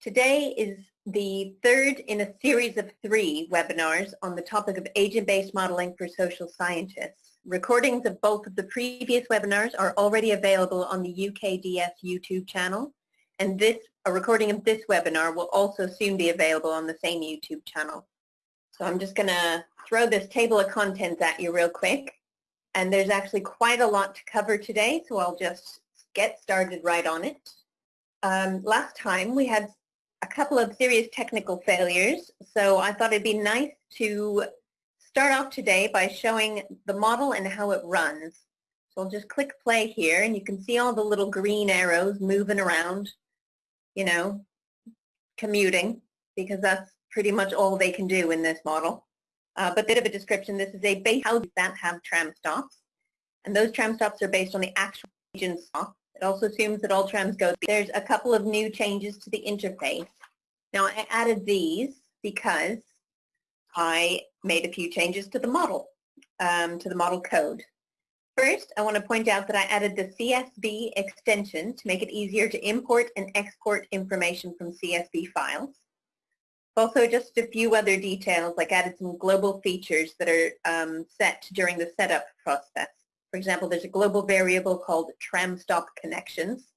Today is the third in a series of three webinars on the topic of agent-based modeling for social scientists. Recordings of both of the previous webinars are already available on the UKDS YouTube channel, and this a recording of this webinar will also soon be available on the same YouTube channel. So I'm just going to throw this table of contents at you real quick, and there's actually quite a lot to cover today, so I'll just get started right on it. Um, last time we had a couple of serious technical failures, so I thought it'd be nice to start off today by showing the model and how it runs. So I'll just click play here and you can see all the little green arrows moving around, you know, commuting, because that's pretty much all they can do in this model. Uh, but bit of a description, this is a base house that have tram stops, and those tram stops are based on the actual agent stop it also assumes that all trams go. There's a couple of new changes to the interface. Now I added these because I made a few changes to the model, um, to the model code. First, I want to point out that I added the CSV extension to make it easier to import and export information from CSV files. Also, just a few other details, like added some global features that are um, set during the setup process. For example, there's a global variable called tram stop connections.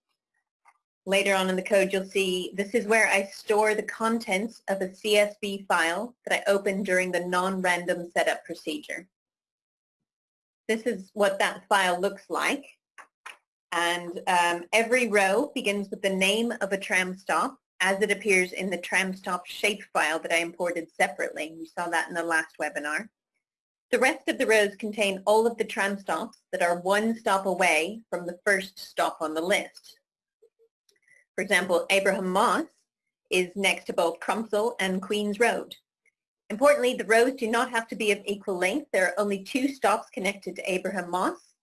Later on in the code, you'll see this is where I store the contents of a CSV file that I open during the non-random setup procedure. This is what that file looks like. And um, every row begins with the name of a tram stop as it appears in the tram stop shapefile that I imported separately. You saw that in the last webinar. The rest of the rows contain all of the tram stops that are one stop away from the first stop on the list. For example, Abraham Moss is next to both Crumpsall and Queen's Road. Importantly, the rows do not have to be of equal length. There are only two stops connected to Abraham Moss,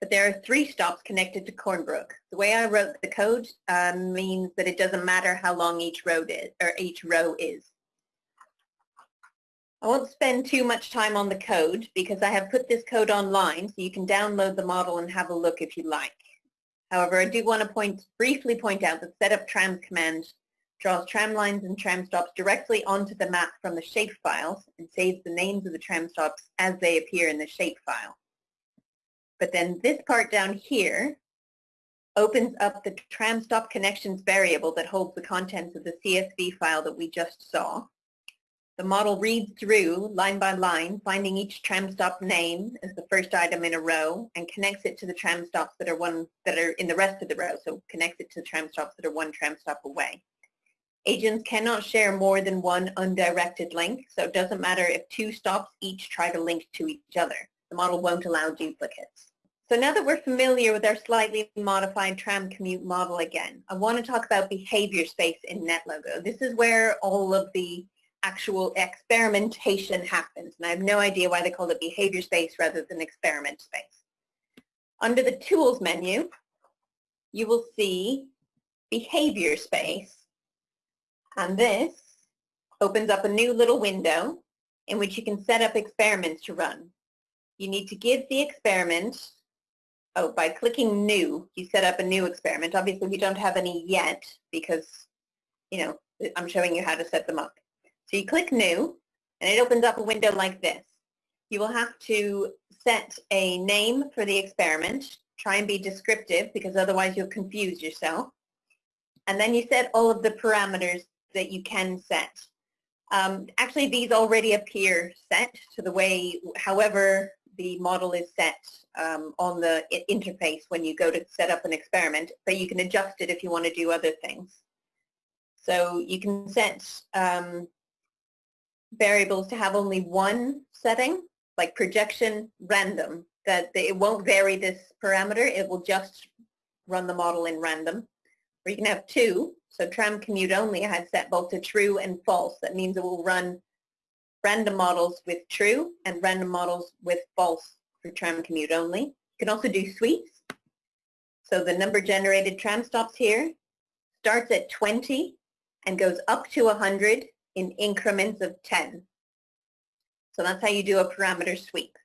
but there are three stops connected to Cornbrook. The way I wrote the code um, means that it doesn't matter how long each road is, or each row is. I won't spend too much time on the code because I have put this code online so you can download the model and have a look if you like. However, I do want to point, briefly point out that setup trams command draws tram lines and tram stops directly onto the map from the shapefiles and saves the names of the tram stops as they appear in the shapefile. But then this part down here opens up the tram stop connections variable that holds the contents of the CSV file that we just saw the model reads through line by line, finding each tram stop name as the first item in a row and connects it to the tram stops that are one that are in the rest of the row. So connects it to the tram stops that are one tram stop away. Agents cannot share more than one undirected link, so it doesn't matter if two stops each try to link to each other. The model won't allow duplicates. So now that we're familiar with our slightly modified tram commute model again, I want to talk about behavior space in NetLogo. This is where all of the actual experimentation happens. And I have no idea why they call it behavior space rather than experiment space. Under the tools menu, you will see behavior space. And this opens up a new little window in which you can set up experiments to run. You need to give the experiment, oh, by clicking new, you set up a new experiment. Obviously, we don't have any yet because, you know, I'm showing you how to set them up. So you click New, and it opens up a window like this. You will have to set a name for the experiment. Try and be descriptive because otherwise you'll confuse yourself. And then you set all of the parameters that you can set. Um, actually, these already appear set to the way, however the model is set um, on the interface when you go to set up an experiment, but you can adjust it if you want to do other things. So you can set um, variables to have only one setting, like projection random, that it won't vary this parameter, it will just run the model in random. Or you can have two, so tram commute only I had set both to true and false. That means it will run random models with true and random models with false for tram commute only. You can also do sweeps. So the number generated tram stops here starts at 20 and goes up to 100 in increments of 10. So that's how you do a parameter sweep.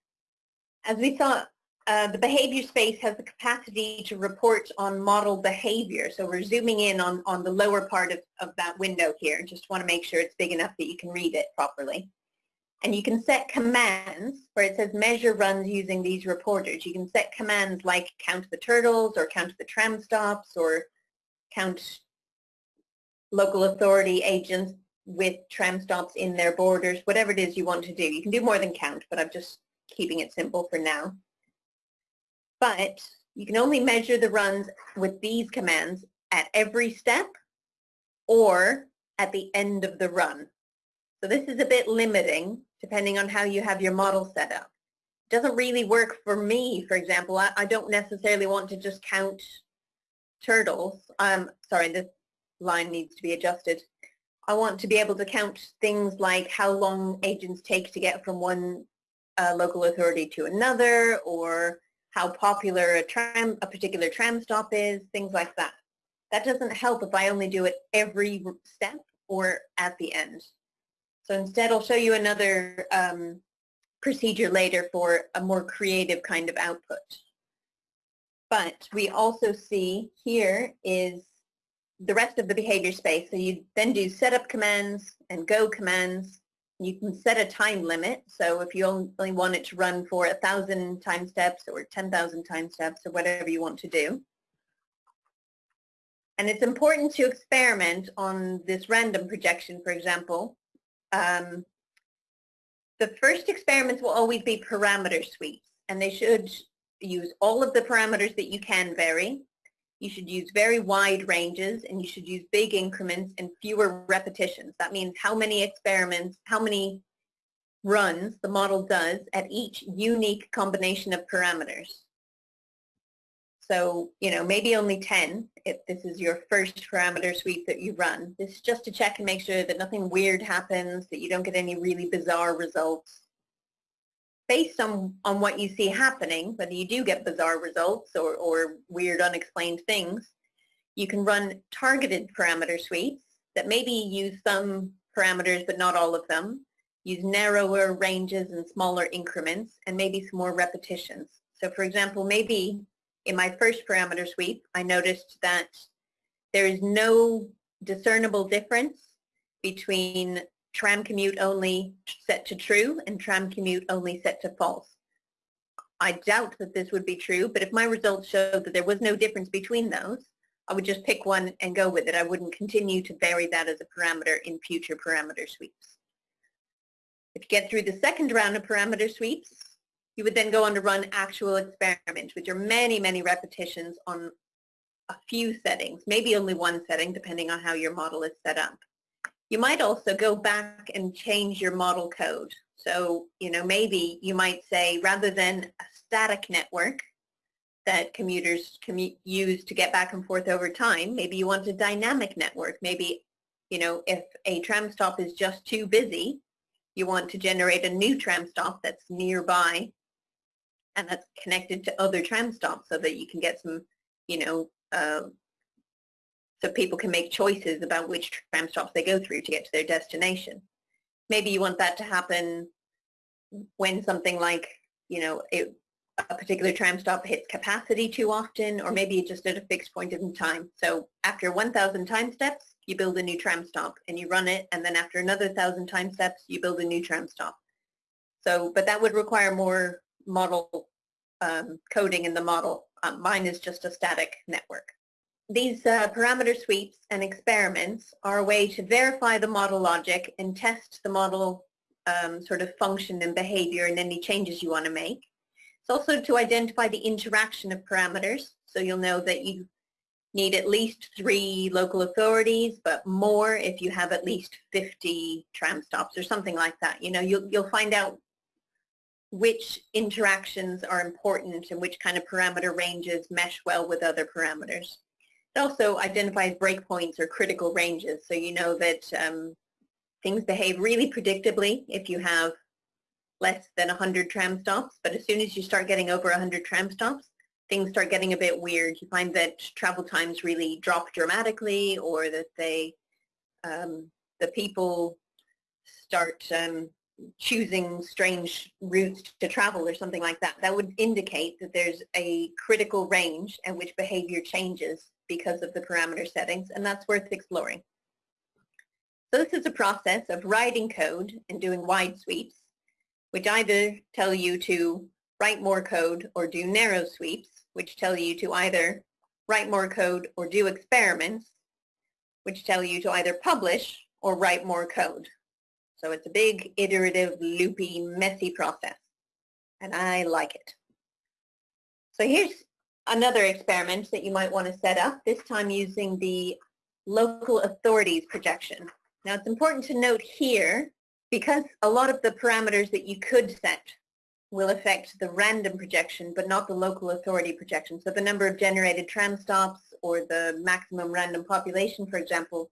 As we saw uh, the behavior space has the capacity to report on model behavior. So we're zooming in on, on the lower part of, of that window here. Just want to make sure it's big enough that you can read it properly. And you can set commands where it says measure runs using these reporters. You can set commands like count the turtles or count the tram stops or count local authority agents with tram stops in their borders, whatever it is you want to do. You can do more than count, but I'm just keeping it simple for now but you can only measure the runs with these commands at every step or at the end of the run. So this is a bit limiting depending on how you have your model set up. It doesn't really work for me, for example. I, I don't necessarily want to just count turtles. Um, sorry, this line needs to be adjusted. I want to be able to count things like how long agents take to get from one uh, local authority to another or how popular a tram, a particular tram stop is, things like that. That doesn't help if I only do it every step or at the end. So instead I'll show you another um, procedure later for a more creative kind of output. But we also see here is the rest of the behavior space. So you then do setup commands and go commands you can set a time limit. So if you only want it to run for a thousand time steps or 10,000 time steps or whatever you want to do. And it's important to experiment on this random projection, for example. Um, the first experiments will always be parameter sweeps, and they should use all of the parameters that you can vary. You should use very wide ranges and you should use big increments and fewer repetitions. That means how many experiments, how many runs the model does at each unique combination of parameters. So, you know, maybe only 10 if this is your first parameter sweep that you run. This is just to check and make sure that nothing weird happens, that you don't get any really bizarre results based on, on what you see happening, whether you do get bizarre results or, or weird unexplained things, you can run targeted parameter sweeps that maybe use some parameters but not all of them, use narrower ranges and smaller increments, and maybe some more repetitions. So for example, maybe in my first parameter sweep, I noticed that there is no discernible difference between tram commute only set to true and tram commute only set to false. I doubt that this would be true, but if my results showed that there was no difference between those, I would just pick one and go with it. I wouldn't continue to vary that as a parameter in future parameter sweeps. If you get through the second round of parameter sweeps, you would then go on to run actual experiments, which are many, many repetitions on a few settings, maybe only one setting, depending on how your model is set up. You might also go back and change your model code. So, you know, maybe you might say rather than a static network that commuters commute, use to get back and forth over time, maybe you want a dynamic network. Maybe, you know, if a tram stop is just too busy, you want to generate a new tram stop that's nearby and that's connected to other tram stops so that you can get some, you know, uh, so people can make choices about which tram stops they go through to get to their destination. Maybe you want that to happen when something like, you know, it, a particular tram stop hits capacity too often, or maybe just at a fixed point in time. So after 1,000 time steps, you build a new tram stop and you run it, and then after another 1,000 time steps, you build a new tram stop. So, but that would require more model um, coding in the model. Um, mine is just a static network. These uh, parameter sweeps and experiments are a way to verify the model logic and test the model um, sort of function and behavior and any changes you want to make. It's also to identify the interaction of parameters, so you'll know that you need at least three local authorities, but more if you have at least 50 tram stops or something like that. You know, you'll, you'll find out which interactions are important and which kind of parameter ranges mesh well with other parameters. It also identifies breakpoints or critical ranges, so you know that um, things behave really predictably if you have less than 100 tram stops, but as soon as you start getting over 100 tram stops, things start getting a bit weird. You find that travel times really drop dramatically or that they, um, the people start um, choosing strange routes to travel or something like that. That would indicate that there's a critical range at which behavior changes because of the parameter settings, and that's worth exploring. So this is a process of writing code and doing wide sweeps, which either tell you to write more code or do narrow sweeps, which tell you to either write more code or do experiments, which tell you to either publish or write more code. So it's a big, iterative, loopy, messy process. And I like it. So here's another experiment that you might want to set up, this time using the local authorities projection. Now it's important to note here, because a lot of the parameters that you could set will affect the random projection, but not the local authority projection. So the number of generated tram stops or the maximum random population, for example,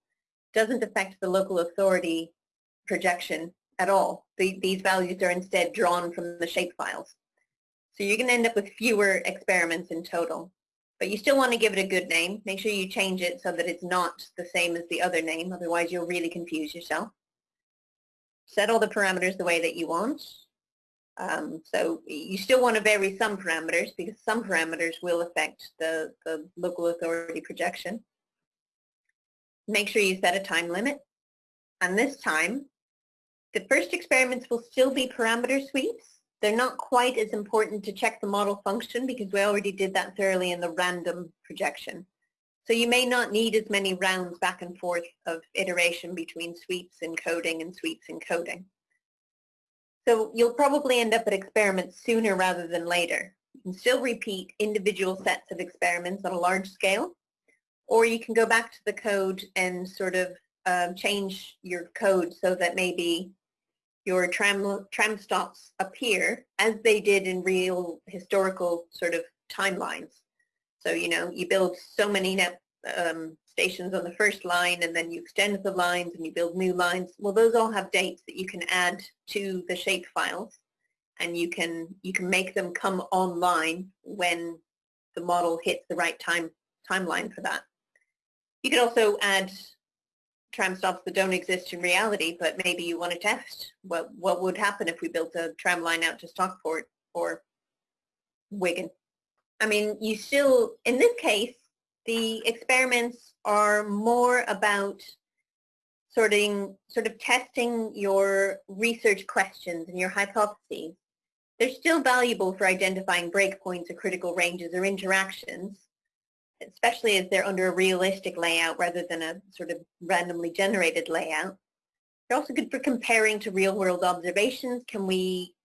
doesn't affect the local authority projection at all. The, these values are instead drawn from the shapefiles. So you're going to end up with fewer experiments in total. But you still want to give it a good name. Make sure you change it so that it's not the same as the other name. Otherwise, you'll really confuse yourself. Set all the parameters the way that you want. Um, so you still want to vary some parameters because some parameters will affect the, the local authority projection. Make sure you set a time limit. And this time, the first experiments will still be parameter sweeps. They're not quite as important to check the model function because we already did that thoroughly in the random projection. So you may not need as many rounds back and forth of iteration between sweeps encoding and sweeps encoding. So you'll probably end up at experiments sooner rather than later. You can still repeat individual sets of experiments on a large scale, or you can go back to the code and sort of um, change your code so that maybe your tram, tram stops appear as they did in real historical sort of timelines. So, you know, you build so many net, um, stations on the first line and then you extend the lines and you build new lines. Well, those all have dates that you can add to the shape files and you can, you can make them come online when the model hits the right time timeline for that. You can also add tram stops that don't exist in reality, but maybe you want to test what, what would happen if we built a tram line out to Stockport or Wigan. I mean, you still, in this case, the experiments are more about sorting, sort of testing your research questions and your hypotheses. They're still valuable for identifying breakpoints or critical ranges or interactions, especially as they're under a realistic layout rather than a sort of randomly generated layout. They're also good for comparing to real-world observations. Can we,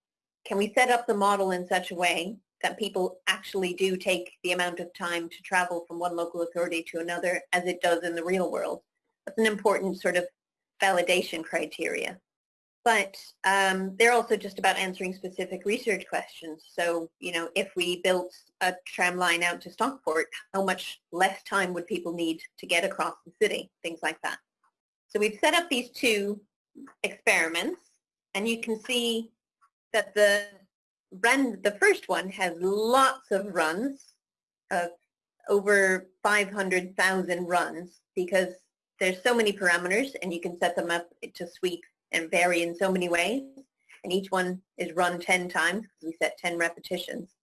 can we set up the model in such a way that people actually do take the amount of time to travel from one local authority to another as it does in the real world? That's an important sort of validation criteria but um, they're also just about answering specific research questions. So, you know, if we built a tram line out to Stockport, how much less time would people need to get across the city, things like that. So we've set up these two experiments, and you can see that the run, the first one has lots of runs, of over 500,000 runs, because there's so many parameters, and you can set them up to sweep and vary in so many ways. And each one is run 10 times because we set 10 repetitions.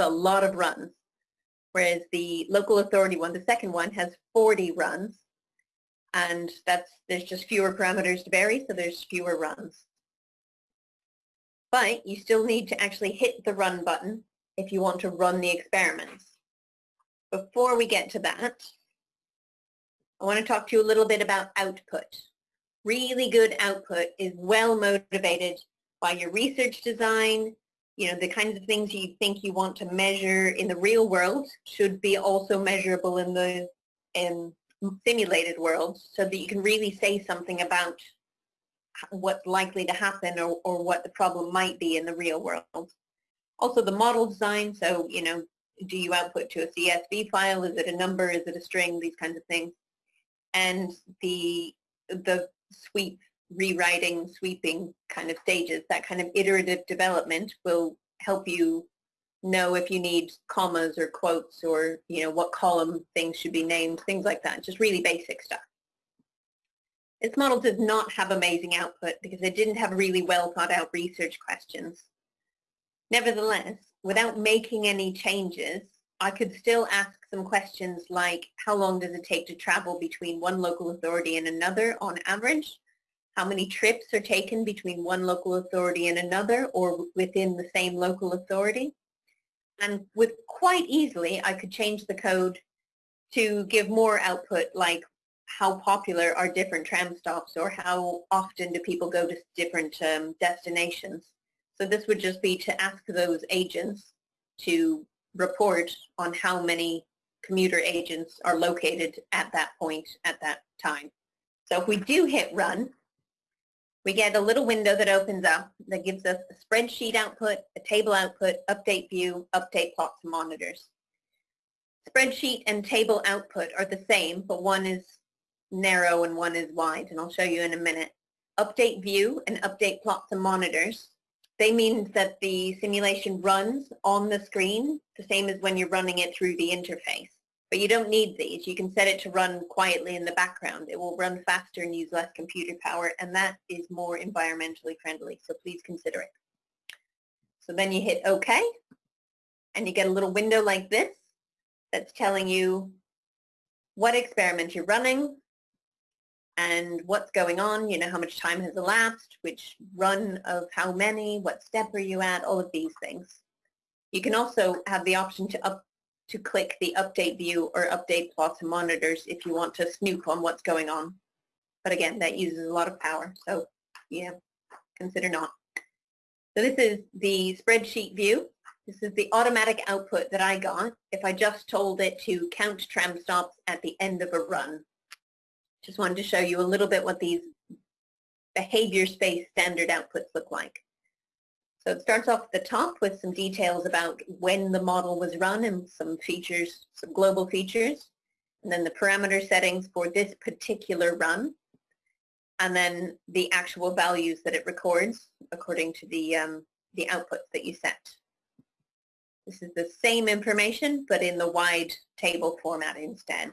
So a lot of runs. Whereas the local authority one, the second one, has 40 runs. And that's there's just fewer parameters to vary, so there's fewer runs. But you still need to actually hit the run button if you want to run the experiments. Before we get to that, I want to talk to you a little bit about output really good output is well motivated by your research design, you know, the kinds of things you think you want to measure in the real world should be also measurable in the in simulated world so that you can really say something about what's likely to happen or, or what the problem might be in the real world. Also the model design, so, you know, do you output to a CSV file? Is it a number? Is it a string? These kinds of things. And the the sweep, rewriting, sweeping kind of stages, that kind of iterative development will help you know if you need commas or quotes or, you know, what column things should be named, things like that, just really basic stuff. This model does not have amazing output because it didn't have really well thought out research questions. Nevertheless, without making any changes, I could still ask some questions like how long does it take to travel between one local authority and another on average? How many trips are taken between one local authority and another or within the same local authority? And with quite easily, I could change the code to give more output like how popular are different tram stops or how often do people go to different um, destinations. So this would just be to ask those agents to report on how many commuter agents are located at that point at that time. So if we do hit run, we get a little window that opens up that gives us a spreadsheet output, a table output, update view, update plots and monitors. Spreadsheet and table output are the same, but one is narrow and one is wide, and I'll show you in a minute. Update view and update plots and monitors. They mean that the simulation runs on the screen, the same as when you're running it through the interface. But you don't need these. You can set it to run quietly in the background. It will run faster and use less computer power, and that is more environmentally friendly, so please consider it. So then you hit OK, and you get a little window like this that's telling you what experiment you're running, and what's going on, you know, how much time has elapsed, which run of how many, what step are you at, all of these things. You can also have the option to up to click the update view or update plots and monitors if you want to snoop on what's going on. But again, that uses a lot of power, so yeah, consider not. So this is the spreadsheet view. This is the automatic output that I got if I just told it to count tram stops at the end of a run. Just wanted to show you a little bit what these behavior space standard outputs look like. So it starts off at the top with some details about when the model was run and some features, some global features, and then the parameter settings for this particular run, and then the actual values that it records according to the, um, the outputs that you set. This is the same information, but in the wide table format instead,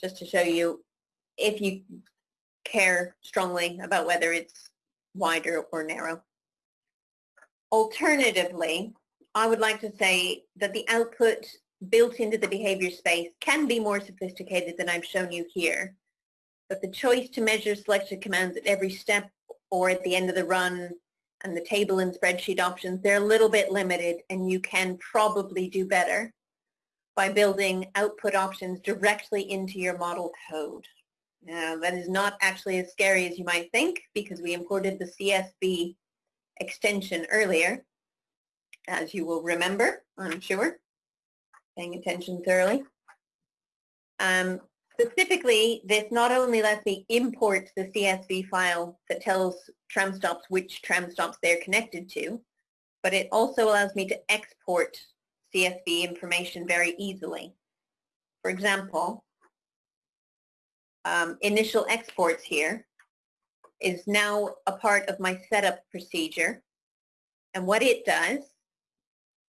just to show you if you care strongly about whether it's wider or narrow. Alternatively, I would like to say that the output built into the behavior space can be more sophisticated than I've shown you here. But the choice to measure selected commands at every step or at the end of the run and the table and spreadsheet options, they're a little bit limited and you can probably do better by building output options directly into your model code. Now, that is not actually as scary as you might think because we imported the CSV extension earlier, as you will remember, I'm sure, paying attention thoroughly. Um, specifically, this not only lets me import the CSV file that tells tram stops which tram stops they're connected to, but it also allows me to export CSV information very easily. For example, um, initial exports here is now a part of my setup procedure. And what it does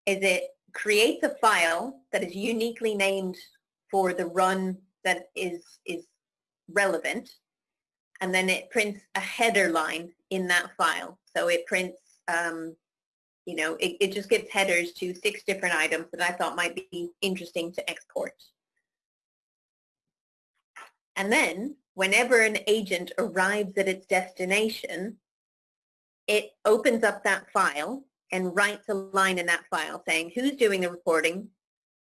is it creates a file that is uniquely named for the run that is, is relevant. And then it prints a header line in that file. So it prints, um, you know, it, it just gives headers to six different items that I thought might be interesting to export. And then whenever an agent arrives at its destination, it opens up that file and writes a line in that file saying who's doing the reporting,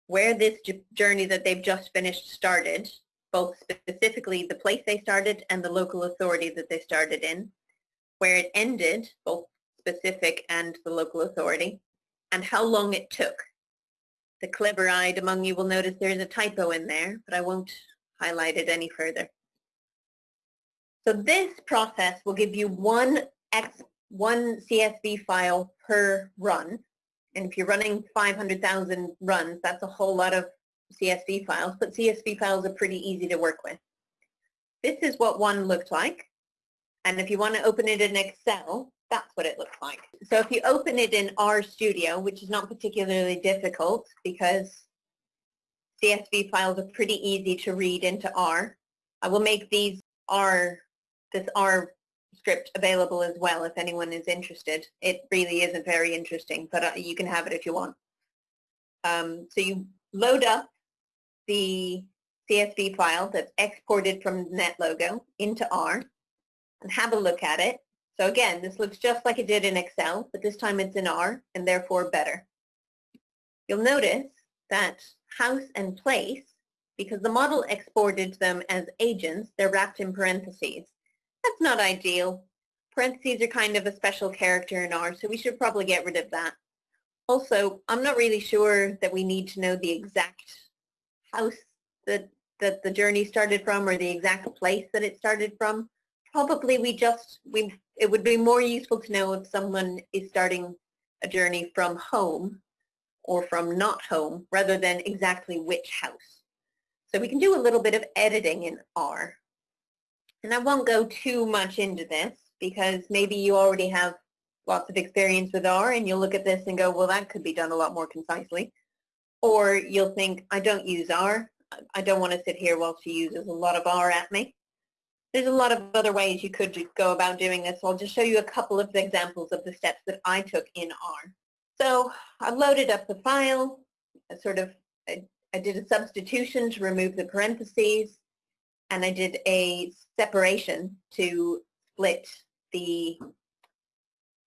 where this journey that they've just finished started, both specifically the place they started and the local authority that they started in, where it ended, both specific and the local authority, and how long it took. The clever-eyed among you will notice there's a typo in there, but I won't highlighted any further. So this process will give you one X, one CSV file per run. And if you're running 500,000 runs, that's a whole lot of CSV files, but CSV files are pretty easy to work with. This is what one looked like. And if you want to open it in Excel, that's what it looks like. So if you open it in RStudio, which is not particularly difficult because CSV files are pretty easy to read into R. I will make these R this R script available as well if anyone is interested. It really isn't very interesting, but uh, you can have it if you want. Um, so you load up the CSV file that's exported from NetLogo into R and have a look at it. So again, this looks just like it did in Excel, but this time it's in R and therefore better. You'll notice that house and place, because the model exported them as agents, they're wrapped in parentheses. That's not ideal. Parentheses are kind of a special character in R, so we should probably get rid of that. Also, I'm not really sure that we need to know the exact house that, that the journey started from or the exact place that it started from. Probably we just, we, it would be more useful to know if someone is starting a journey from home or from not home rather than exactly which house. So we can do a little bit of editing in R. And I won't go too much into this because maybe you already have lots of experience with R and you'll look at this and go, well, that could be done a lot more concisely. Or you'll think, I don't use R. I don't want to sit here while she uses a lot of R at me. There's a lot of other ways you could go about doing this. I'll just show you a couple of examples of the steps that I took in R. So I loaded up the file, I sort of, I, I did a substitution to remove the parentheses, and I did a separation to split the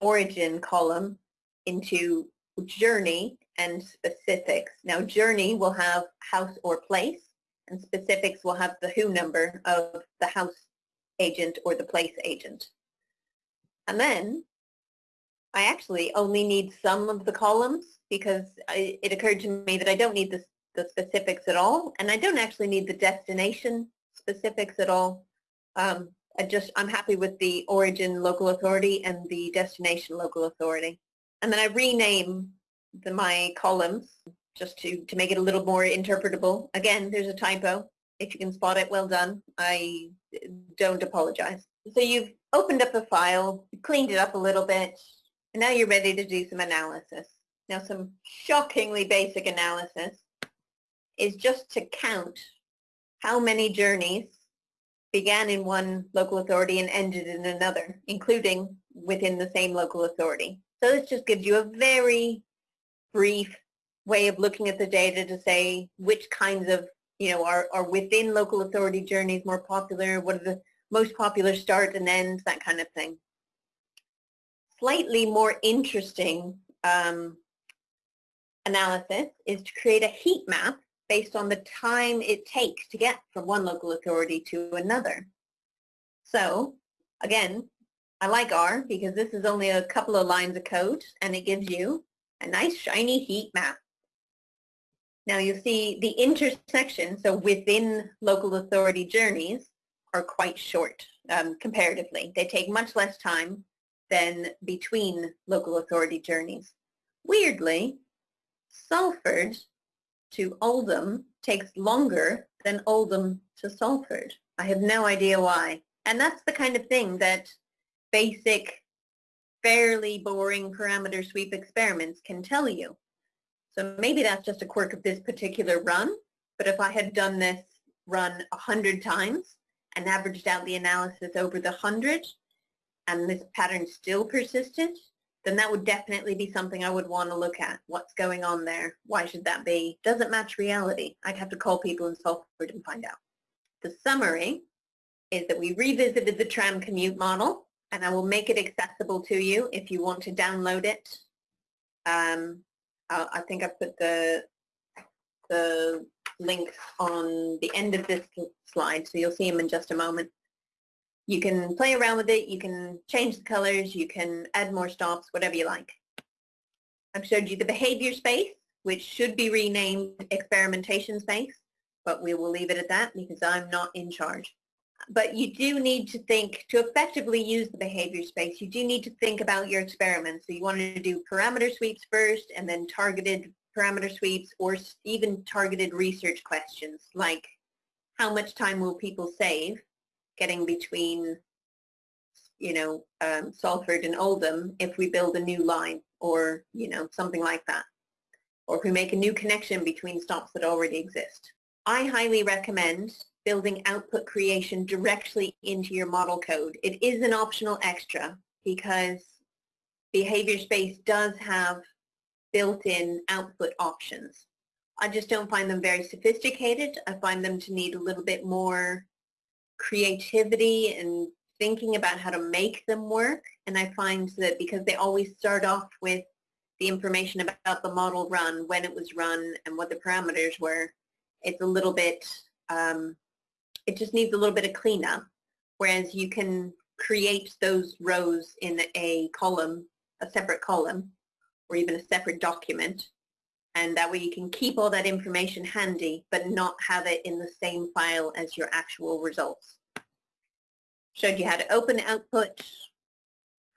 origin column into journey and specifics. Now journey will have house or place, and specifics will have the who number of the house agent or the place agent. And then I actually only need some of the columns because I, it occurred to me that I don't need the, the specifics at all, and I don't actually need the destination specifics at all. Um, I just, I'm happy with the origin local authority and the destination local authority. And then I rename the, my columns just to, to make it a little more interpretable. Again, there's a typo. If you can spot it, well done. I don't apologize. So you've opened up a file, cleaned it up a little bit, now you're ready to do some analysis. Now some shockingly basic analysis is just to count how many journeys began in one local authority and ended in another, including within the same local authority. So this just gives you a very brief way of looking at the data to say which kinds of, you know, are, are within local authority journeys more popular, what are the most popular start and ends, that kind of thing slightly more interesting um, analysis is to create a heat map based on the time it takes to get from one local authority to another. So again, I like R because this is only a couple of lines of code and it gives you a nice shiny heat map. Now you see the intersection, so within local authority journeys, are quite short um, comparatively. They take much less time than between local authority journeys. Weirdly, Salford to Oldham takes longer than Oldham to Salford. I have no idea why. And that's the kind of thing that basic, fairly boring parameter sweep experiments can tell you. So maybe that's just a quirk of this particular run, but if I had done this run a hundred times and averaged out the analysis over the hundred, and this pattern still persisted, then that would definitely be something I would want to look at. What's going on there? Why should that be? Does it match reality? I'd have to call people in Salford and find out. The summary is that we revisited the tram commute model, and I will make it accessible to you if you want to download it. Um, I think I put the, the link on the end of this slide, so you'll see them in just a moment. You can play around with it, you can change the colors, you can add more stops, whatever you like. I've showed you the behavior space, which should be renamed experimentation space, but we will leave it at that because I'm not in charge. But you do need to think, to effectively use the behavior space, you do need to think about your experiments. So you want to do parameter sweeps first and then targeted parameter sweeps or even targeted research questions like how much time will people save getting between, you know, um, Salford and Oldham if we build a new line or, you know, something like that. Or if we make a new connection between stops that already exist. I highly recommend building output creation directly into your model code. It is an optional extra because Behavior Space does have built-in output options. I just don't find them very sophisticated. I find them to need a little bit more creativity and thinking about how to make them work. And I find that because they always start off with the information about the model run, when it was run, and what the parameters were, it's a little bit, um, it just needs a little bit of cleanup. Whereas you can create those rows in a column, a separate column, or even a separate document. And that way you can keep all that information handy, but not have it in the same file as your actual results. Showed you how to open output,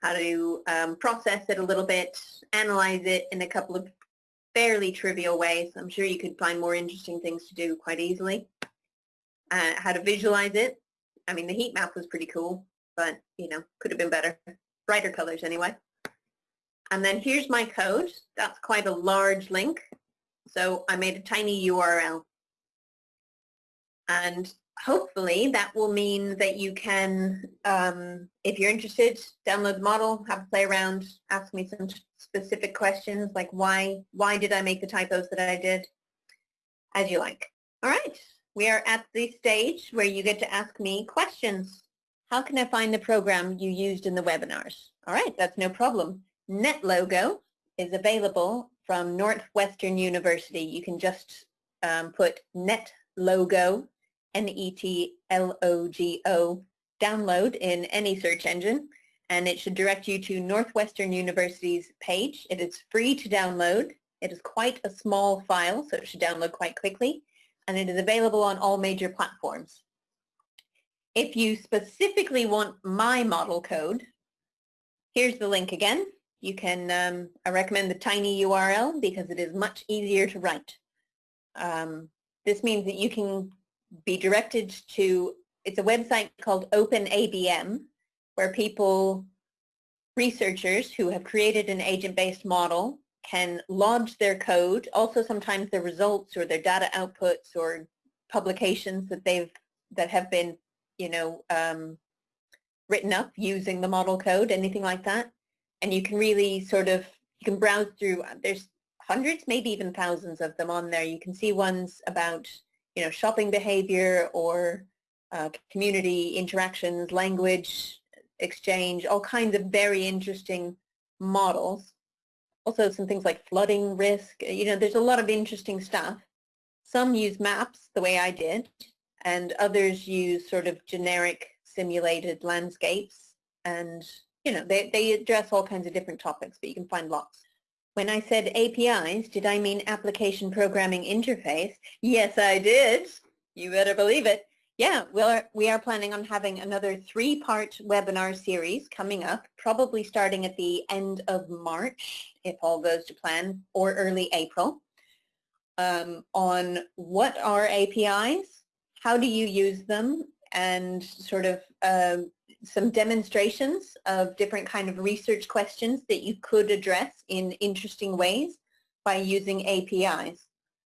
how to um, process it a little bit, analyze it in a couple of fairly trivial ways. I'm sure you could find more interesting things to do quite easily. Uh, how to visualize it. I mean, the heat map was pretty cool, but, you know, could have been better. Brighter colors anyway. And then here's my code. That's quite a large link. So I made a tiny URL. And hopefully that will mean that you can, um, if you're interested, download the model, have a play around, ask me some specific questions like why, why did I make the typos that I did, as you like. All right, we are at the stage where you get to ask me questions. How can I find the program you used in the webinars? All right, that's no problem. NetLogo is available from Northwestern University. You can just um, put NetLogo N-E-T-L-O-G-O, download in any search engine, and it should direct you to Northwestern University's page. It is free to download. It is quite a small file, so it should download quite quickly, and it is available on all major platforms. If you specifically want my model code, here's the link again. You can, um, I recommend the tiny URL because it is much easier to write. Um, this means that you can be directed to, it's a website called OpenABM, where people, researchers who have created an agent-based model can lodge their code, also sometimes their results or their data outputs or publications that they've, that have been, you know, um, written up using the model code, anything like that. And you can really sort of, you can browse through, there's hundreds, maybe even thousands of them on there. You can see ones about you know, shopping behavior or uh, community interactions, language exchange, all kinds of very interesting models. Also some things like flooding risk, you know, there's a lot of interesting stuff. Some use maps the way I did, and others use sort of generic simulated landscapes. And, you know, they, they address all kinds of different topics, but you can find lots. When I said APIs, did I mean application programming interface? Yes, I did. You better believe it. Yeah, we're, we are planning on having another three-part webinar series coming up, probably starting at the end of March, if all goes to plan, or early April, um, on what are APIs, how do you use them, and sort of um, some demonstrations of different kind of research questions that you could address in interesting ways by using APIs.